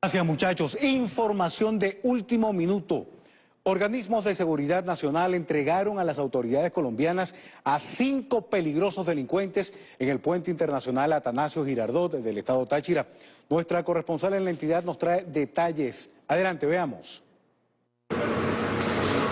Gracias muchachos. Información de último minuto. Organismos de seguridad nacional entregaron a las autoridades colombianas a cinco peligrosos delincuentes en el puente internacional Atanasio Girardot del estado Táchira. Nuestra corresponsal en la entidad nos trae detalles. Adelante, veamos.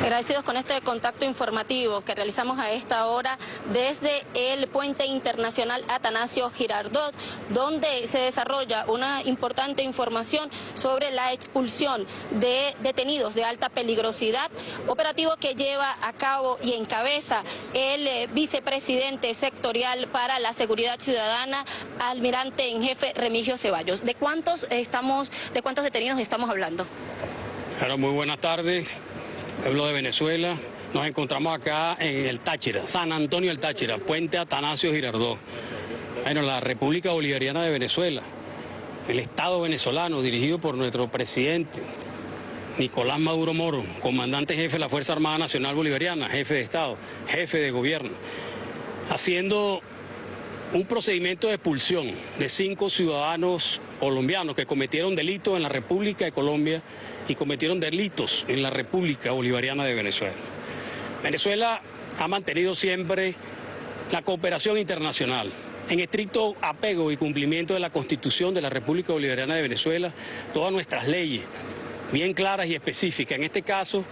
Agradecidos con este contacto informativo que realizamos a esta hora desde el puente internacional Atanasio Girardot, donde se desarrolla una importante información sobre la expulsión de detenidos de alta peligrosidad, operativo que lleva a cabo y encabeza el eh, vicepresidente sectorial para la seguridad ciudadana, almirante en jefe Remigio Ceballos. ¿De cuántos estamos, de cuántos detenidos estamos hablando? Claro, muy buenas tardes. Pueblo de Venezuela. Nos encontramos acá en el Táchira, San Antonio del Táchira, Puente Atanasio Girardot. Bueno, la República Bolivariana de Venezuela, el Estado venezolano dirigido por nuestro presidente Nicolás Maduro Moro, comandante jefe de la Fuerza Armada Nacional Bolivariana, jefe de Estado, jefe de gobierno, haciendo un procedimiento de expulsión de cinco ciudadanos colombianos que cometieron delitos en la República de Colombia y cometieron delitos en la República Bolivariana de Venezuela. Venezuela ha mantenido siempre la cooperación internacional en estricto apego y cumplimiento de la Constitución de la República Bolivariana de Venezuela, todas nuestras leyes bien claras y específicas. En este caso,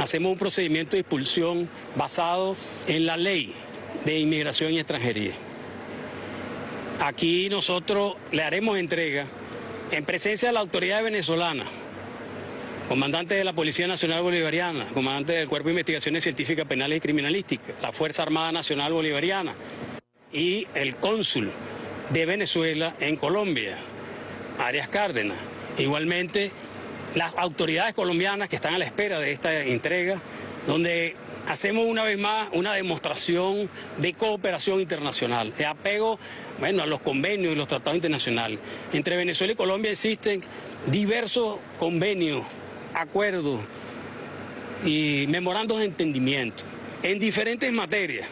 hacemos un procedimiento de expulsión basado en la ley de inmigración y extranjería. Aquí nosotros le haremos entrega en presencia de la autoridad venezolana, comandante de la Policía Nacional Bolivariana, comandante del Cuerpo de Investigaciones Científicas Penales y Criminalísticas, la Fuerza Armada Nacional Bolivariana y el cónsul de Venezuela en Colombia, Arias Cárdenas. Igualmente, las autoridades colombianas que están a la espera de esta entrega, donde hacemos una vez más una demostración de cooperación internacional, de apego bueno, a los convenios y los tratados internacionales. Entre Venezuela y Colombia existen diversos convenios, acuerdos y memorandos de entendimiento en diferentes materias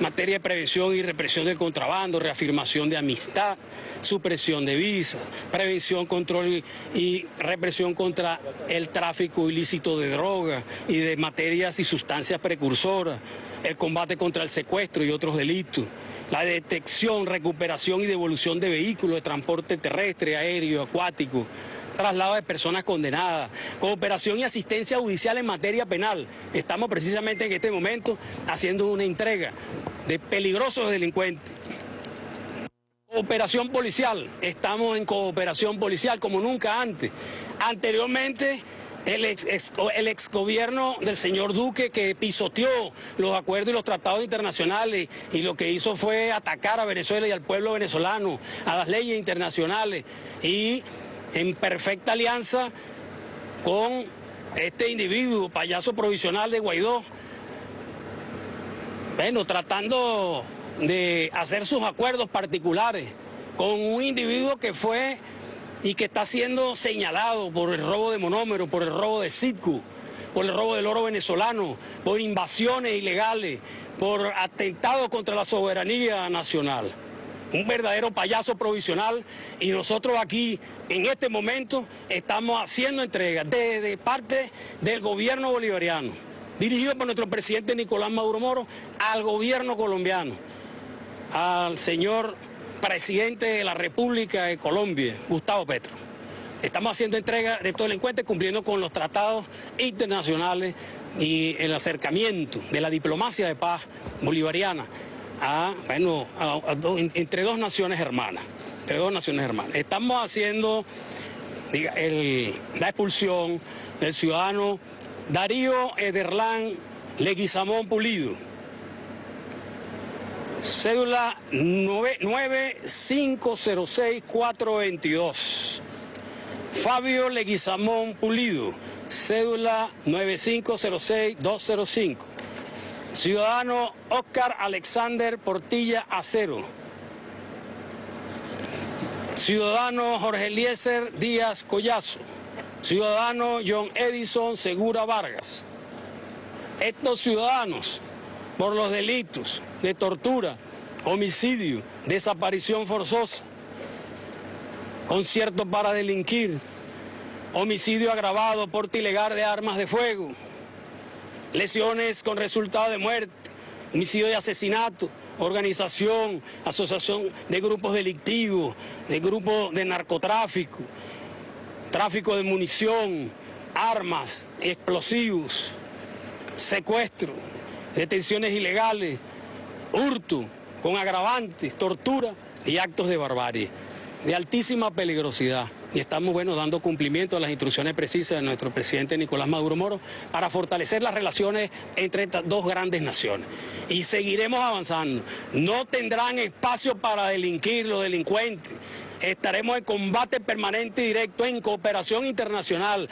materia de prevención y represión del contrabando, reafirmación de amistad, supresión de visas, prevención, control y, represión contra el tráfico ilícito de drogas y de materias y sustancias precursoras, el combate contra el secuestro y otros delitos, la detección, recuperación y devolución de vehículos de transporte terrestre, aéreo, acuático, traslado de personas condenadas, cooperación y asistencia judicial en materia penal. Estamos precisamente en este momento haciendo una entrega de peligrosos delincuentes. Cooperación policial, estamos en cooperación policial como nunca antes. Anteriormente el ex, gobierno del señor Duque que pisoteó los acuerdos y los tratados internacionales y lo que hizo fue atacar a Venezuela y al pueblo venezolano, a las leyes internacionales y en perfecta alianza con este individuo, payaso provisional de Guaidó, bueno, tratando de hacer sus acuerdos particulares con un individuo que fue y que está siendo señalado por el robo de monómero, por el robo de Citcu, por el robo del oro venezolano, por invasiones ilegales, por atentados contra la soberanía nacional un verdadero payaso provisional y nosotros aquí en este momento estamos haciendo entrega desde parte del gobierno bolivariano, dirigido por nuestro presidente Nicolás Maduro Moro, al gobierno colombiano, al señor presidente de la República de Colombia, Gustavo Petro. Estamos haciendo entrega de todo el encuentro cumpliendo con los tratados internacionales y el acercamiento de la diplomacia de paz bolivariana bueno, entre dos naciones hermanas, entre dos naciones hermanas. Estamos haciendo la expulsión del ciudadano Darío Ederlán Leguizamón Pulido. Cédula 9506422. Fabio Leguizamón Pulido. Cédula 9506205. Ciudadano Oscar Alexander Portilla Acero. Ciudadano Jorge Eliezer Díaz Collazo. Ciudadano John Edison Segura Vargas. Estos ciudadanos, por los delitos de tortura, homicidio, desaparición forzosa, concierto para delinquir, homicidio agravado, porte ilegal de armas de fuego, lesiones con resultado de muerte, homicidio de asesinato, organización, asociación de grupos delictivos, de grupos de narcotráfico, tráfico de munición, armas, explosivos, secuestro, detenciones ilegales, hurto, con agravantes, tortura y actos de barbarie, de altísima peligrosidad. Y estamos, bueno, dando cumplimiento a las instrucciones precisas de nuestro presidente Nicolás Maduro Moro para fortalecer las relaciones entre estas dos grandes naciones. Y seguiremos avanzando. No tendrán espacio para delinquir los delincuentes. Estaremos en combate permanente y directo en cooperación internacional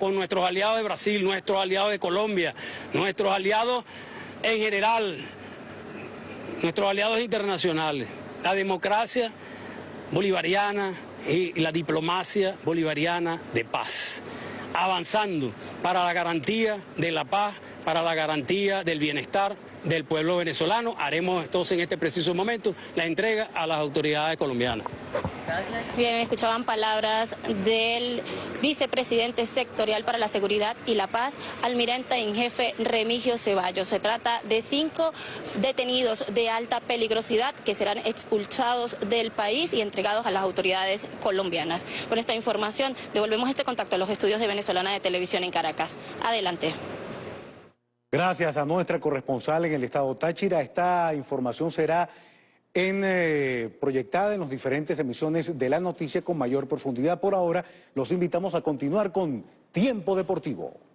con nuestros aliados de Brasil, nuestros aliados de Colombia, nuestros aliados en general, nuestros aliados internacionales. La democracia bolivariana y la diplomacia bolivariana de paz, avanzando para la garantía de la paz, para la garantía del bienestar del pueblo venezolano. Haremos entonces en este preciso momento la entrega a las autoridades colombianas. Bien, escuchaban palabras del vicepresidente sectorial para la seguridad y la paz, almirante en jefe Remigio Ceballos. Se trata de cinco detenidos de alta peligrosidad que serán expulsados del país y entregados a las autoridades colombianas. Con esta información devolvemos este contacto a los estudios de Venezolana de Televisión en Caracas. Adelante. Gracias a nuestra corresponsal en el estado Táchira. Esta información será en, eh, proyectada en las diferentes emisiones de la noticia con mayor profundidad. Por ahora, los invitamos a continuar con Tiempo Deportivo.